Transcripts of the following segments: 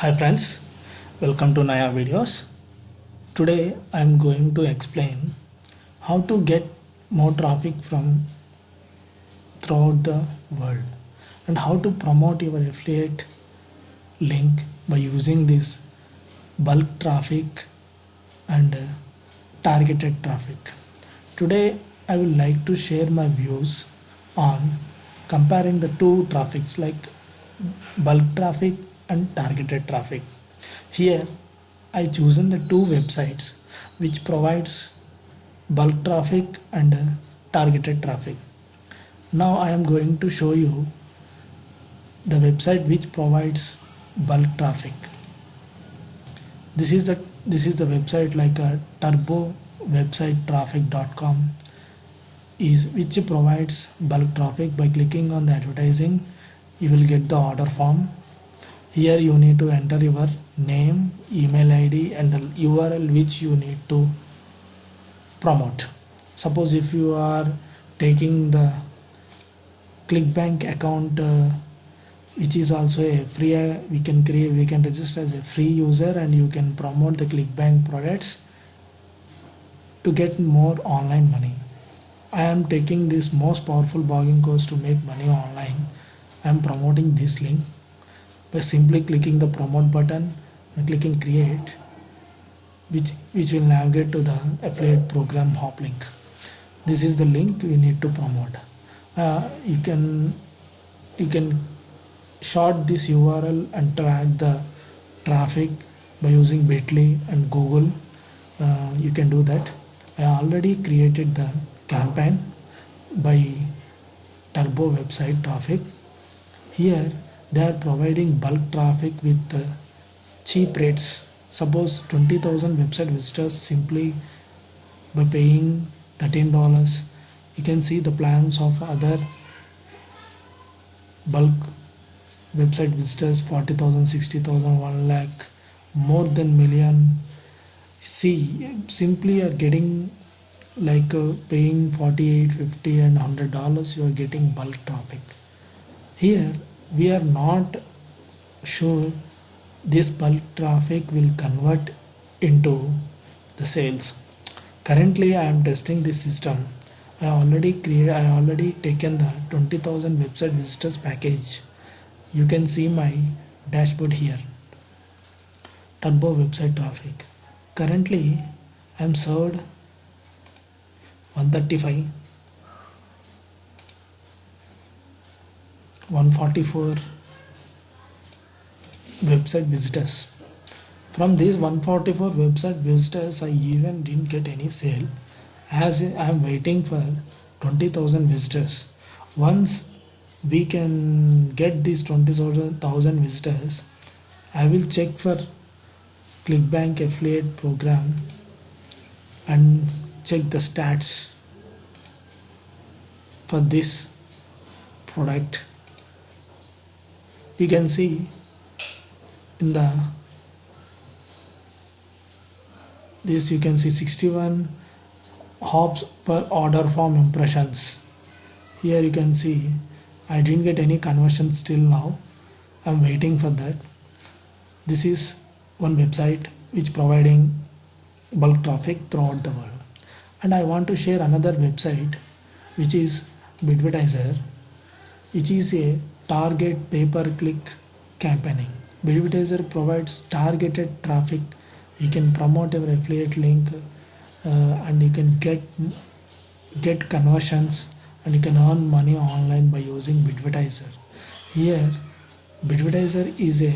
Hi friends, welcome to Naya videos. Today I am going to explain how to get more traffic from throughout the world and how to promote your affiliate link by using this bulk traffic and uh, targeted traffic. Today I would like to share my views on comparing the two traffics like bulk traffic and targeted traffic. Here I chosen the two websites which provides bulk traffic and uh, targeted traffic. Now I am going to show you the website which provides bulk traffic. This is the this is the website like a turbo website traffic.com is which provides bulk traffic by clicking on the advertising you will get the order form here you need to enter your name email id and the url which you need to promote. Suppose if you are taking the clickbank account uh, which is also a free uh, we can create we can register as a free user and you can promote the clickbank products to get more online money. I am taking this most powerful blogging course to make money online. I am promoting this link by simply clicking the promote button and clicking create which which will navigate to the affiliate program hop link this is the link we need to promote. Uh, you can you can short this url and track the traffic by using bitly and google. Uh, you can do that. I already created the campaign by turbo website traffic. Here they are providing bulk traffic with uh, cheap rates. Suppose 20000 website visitors simply by paying $13 you can see the plans of other bulk website visitors 40000 60000 1 lakh more than million. See simply are getting like uh, paying 48 50 and 100 dollars you are getting bulk traffic. Here we are not sure this bulk traffic will convert into the sales. Currently i am testing this system. I already create i already taken the 20000 website visitors package. You can see my dashboard here. Turbo website traffic. Currently i am served 135 144 website visitors. From these 144 website visitors i even didn't get any sale as i am waiting for 20000 visitors. Once we can get these 20000 visitors i will check for clickbank affiliate program and check the stats for this product you can see in the this you can see 61 hops per order form impressions. Here you can see I didn't get any conversion still now. I'm waiting for that. This is one website which providing bulk traffic throughout the world. And I want to share another website which is Bidvertiser which is a target pay-per-click campaigning. Bidvertiser provides targeted traffic. You can promote your affiliate link uh, and you can get get conversions and you can earn money online by using Bidvertiser. Here, Bidvertiser is a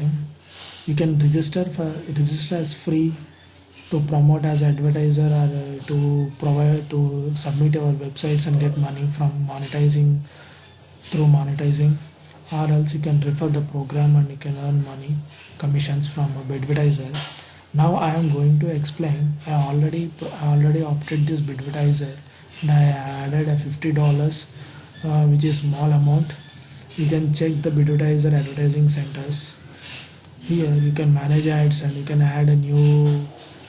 you can register for register as free to promote as advertiser or uh, to provide to submit our websites and get money from monetizing through monetizing or else you can refer the program and you can earn money commissions from a advertiser now i am going to explain. I already I already opted this advertiser and i added a 50 dollars uh, which is small amount. You can check the advertiser advertising centers. Here you can manage ads and you can add a new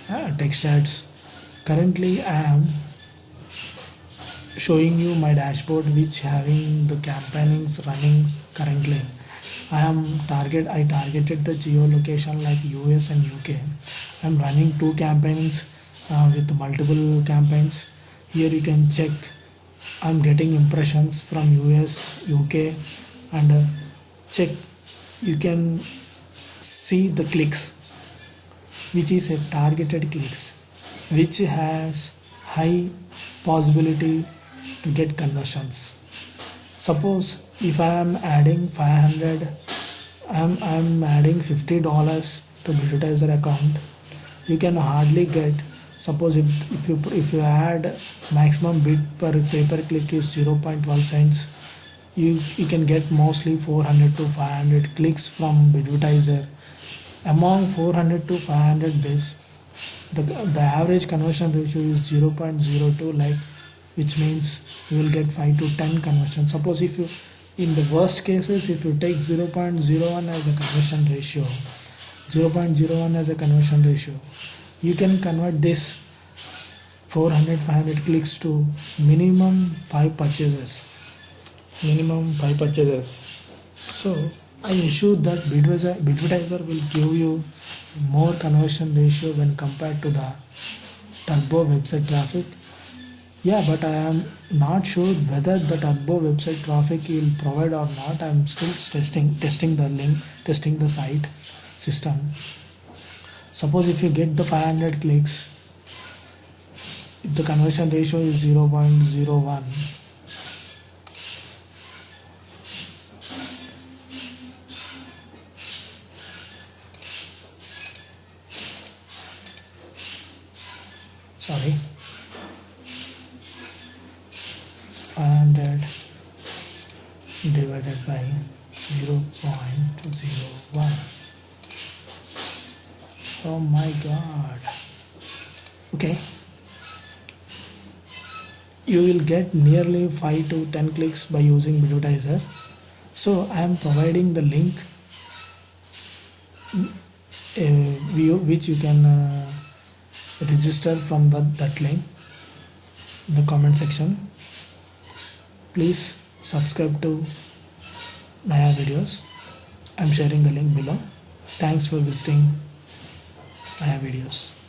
uh, text ads. Currently i am showing you my dashboard which having the campaigns running currently. I am target I targeted the geolocation like US and UK I'm running two campaigns uh, with multiple campaigns. Here you can check I'm getting impressions from US UK and uh, check you can see the clicks which is a targeted clicks which has high possibility to get conversions. Suppose if I am adding 500 I'm, I'm adding $50 to advertiser account you can hardly get suppose if, if you if you add maximum bid per pay per click is 0.12 cents you you can get mostly 400 to 500 clicks from advertiser among 400 to 500 bids the, the average conversion ratio is 0.02 like which means you will get 5 to 10 conversions. Suppose if you in the worst cases if you take 0.01 as a conversion ratio 0.01 as a conversion ratio you can convert this 400 500 clicks to minimum 5 purchases. Minimum 5 purchases. So I ensure that Bidwiser, Bidwitizer will give you more conversion ratio when compared to the turbo website traffic yeah but i am not sure whether the turbo website traffic will provide or not. I'm still testing testing the link testing the site system. Suppose if you get the 500 clicks if the conversion ratio is 0.01 sorry 500 divided by 0 0.01 oh my god. Okay. You will get nearly 5 to 10 clicks by using advertiser so I am providing the link uh, which you can uh, register from that link in the comment section. Please subscribe to Naya videos. I'm sharing the link below. Thanks for visiting Naya videos